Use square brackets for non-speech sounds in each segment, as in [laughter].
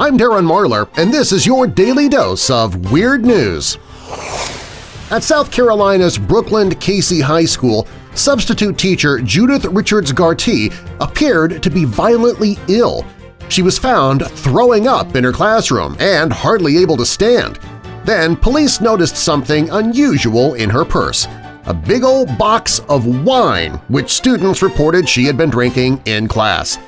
I'm Darren Marlar, and this is your Daily Dose of Weird News. At South Carolina's Brookland-Cayce High School, substitute teacher Judith Richards Gartee appeared to be violently ill. She was found throwing up in her classroom and hardly able to stand. Then police noticed something unusual in her purse – a big old box of wine which students reported she had been drinking in class.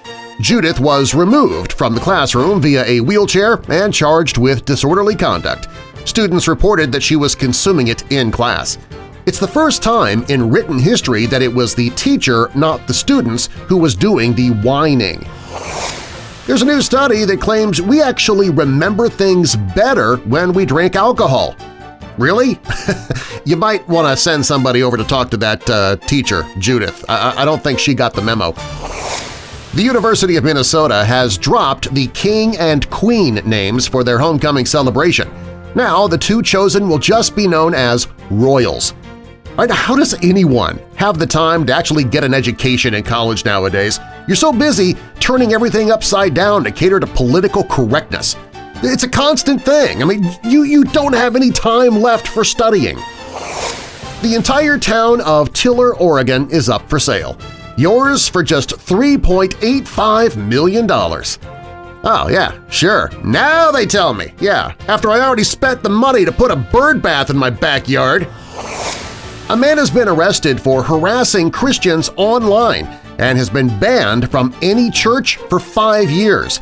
Judith was removed from the classroom via a wheelchair and charged with disorderly conduct. Students reported that she was consuming it in class. It's the first time in written history that it was the teacher, not the students, who was doing the whining. There's a new study that claims we actually remember things better when we drink alcohol. Really? [laughs] you might want to send somebody over to talk to that uh, teacher, Judith. I, I don't think she got the memo. The University of Minnesota has dropped the King and Queen names for their homecoming celebration. Now the two chosen will just be known as Royals. Right, how does anyone have the time to actually get an education in college nowadays? You're so busy turning everything upside down to cater to political correctness. It's a constant thing. I mean, you, you don't have any time left for studying. The entire town of Tiller, Oregon is up for sale. Yours for just $3.85 million. Oh, yeah, sure. Now they tell me. Yeah, after I already spent the money to put a bird bath in my backyard. A man has been arrested for harassing Christians online and has been banned from any church for five years.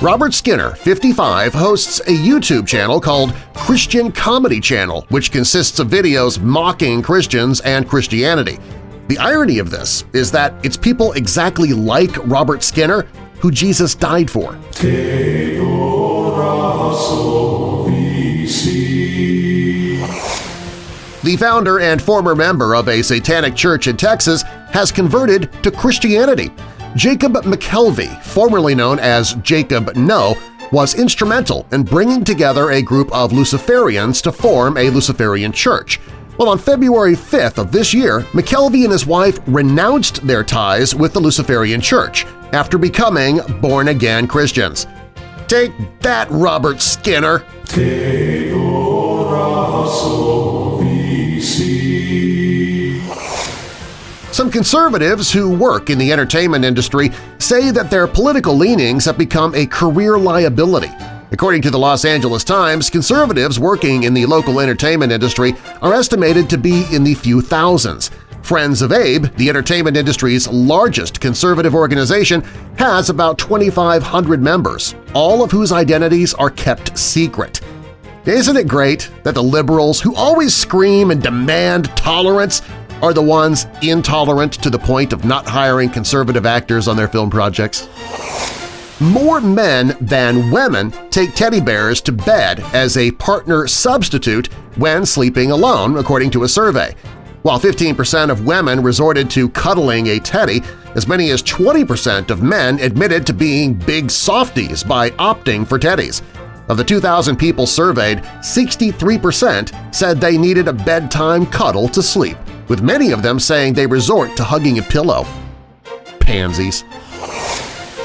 Robert Skinner, 55, hosts a YouTube channel called Christian Comedy Channel, which consists of videos mocking Christians and Christianity. The irony of this is that it's people exactly like Robert Skinner who Jesus died for. The founder and former member of a satanic church in Texas has converted to Christianity. Jacob McKelvey, formerly known as Jacob No, was instrumental in bringing together a group of Luciferians to form a Luciferian church. Well, on February 5th of this year, McKelvey and his wife renounced their ties with the Luciferian Church after becoming born-again Christians. Take that, Robert Skinner! Some conservatives who work in the entertainment industry say that their political leanings have become a career liability According to the Los Angeles Times, conservatives working in the local entertainment industry are estimated to be in the few thousands. Friends of Abe, the entertainment industry's largest conservative organization, has about 2,500 members, all of whose identities are kept secret. Isn't it great that the liberals who always scream and demand tolerance are the ones intolerant to the point of not hiring conservative actors on their film projects? More men than women take teddy bears to bed as a partner substitute when sleeping alone, according to a survey. While 15% of women resorted to cuddling a teddy, as many as 20% of men admitted to being big softies by opting for teddies. Of the 2,000 people surveyed, 63% said they needed a bedtime cuddle to sleep, with many of them saying they resort to hugging a pillow. Pansies.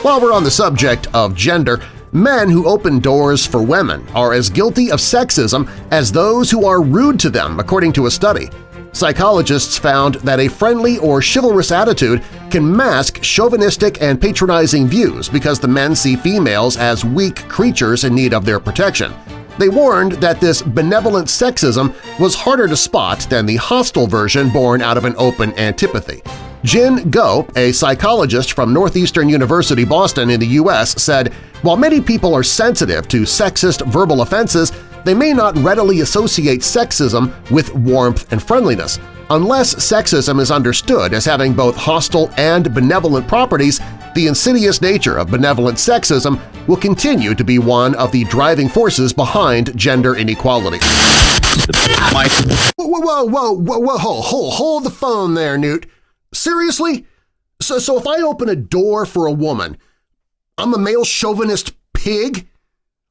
While we're on the subject of gender, men who open doors for women are as guilty of sexism as those who are rude to them, according to a study. Psychologists found that a friendly or chivalrous attitude can mask chauvinistic and patronizing views because the men see females as weak creatures in need of their protection. They warned that this benevolent sexism was harder to spot than the hostile version born out of an open antipathy. Jin Goh, a psychologist from Northeastern University Boston in the U.S., said, While many people are sensitive to sexist verbal offenses, they may not readily associate sexism with warmth and friendliness. Unless sexism is understood as having both hostile and benevolent properties, the insidious nature of benevolent sexism will continue to be one of the driving forces behind gender inequality. Whoa, whoa, whoa, whoa, whoa, hold, hold the phone there, Newt. Seriously? So, so if I open a door for a woman, I'm a male chauvinist pig?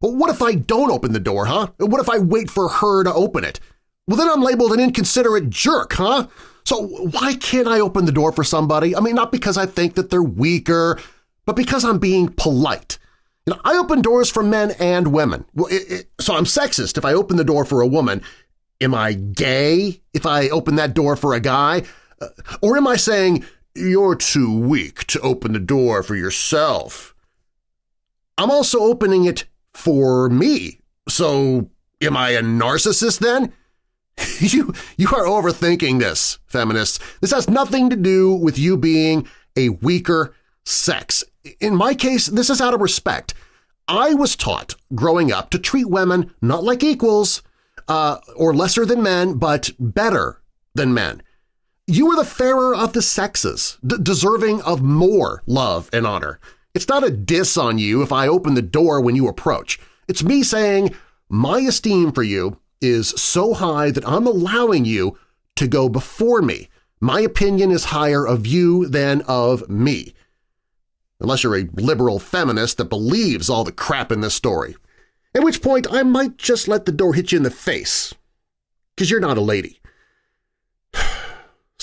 Well, what if I don't open the door, huh? What if I wait for her to open it? Well, then I'm labeled an inconsiderate jerk, huh? So why can't I open the door for somebody? I mean, not because I think that they're weaker, but because I'm being polite. You know, I open doors for men and women. Well, it, it, so I'm sexist if I open the door for a woman. Am I gay if I open that door for a guy? Or am I saying, you're too weak to open the door for yourself? I'm also opening it for me. So am I a narcissist then? [laughs] you, you are overthinking this, feminists. This has nothing to do with you being a weaker sex. In my case, this is out of respect. I was taught growing up to treat women not like equals uh, or lesser than men, but better than men. You are the fairer of the sexes, deserving of more love and honor. It's not a diss on you if I open the door when you approach. It's me saying my esteem for you is so high that I'm allowing you to go before me. My opinion is higher of you than of me. Unless you're a liberal feminist that believes all the crap in this story. At which point I might just let the door hit you in the face. Because you're not a lady.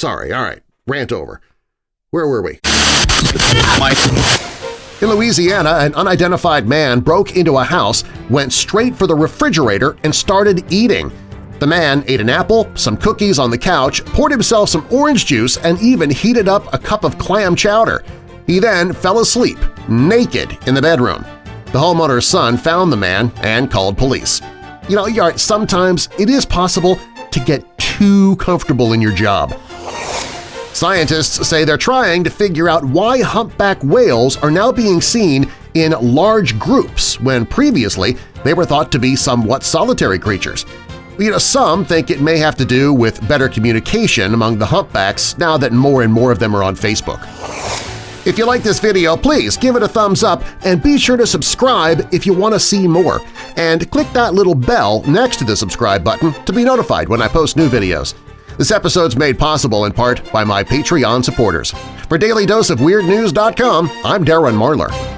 Sorry, all right, rant over. Where were we? In Louisiana, an unidentified man broke into a house, went straight for the refrigerator, and started eating. The man ate an apple, some cookies on the couch, poured himself some orange juice, and even heated up a cup of clam chowder. He then fell asleep, naked, in the bedroom. The homeowner's son found the man and called police. You know, sometimes it is possible to get too comfortable in your job. Scientists say they're trying to figure out why humpback whales are now being seen in large groups when previously they were thought to be somewhat solitary creatures. You know, some think it may have to do with better communication among the humpbacks now that more and more of them are on Facebook. If you like this video, please give it a thumbs up and be sure to subscribe if you want to see more. And click that little bell next to the subscribe button to be notified when I post new videos. This episode's made possible in part by my Patreon supporters. For DailyDoseOfWeirdNews.com, I'm Darren Marlar.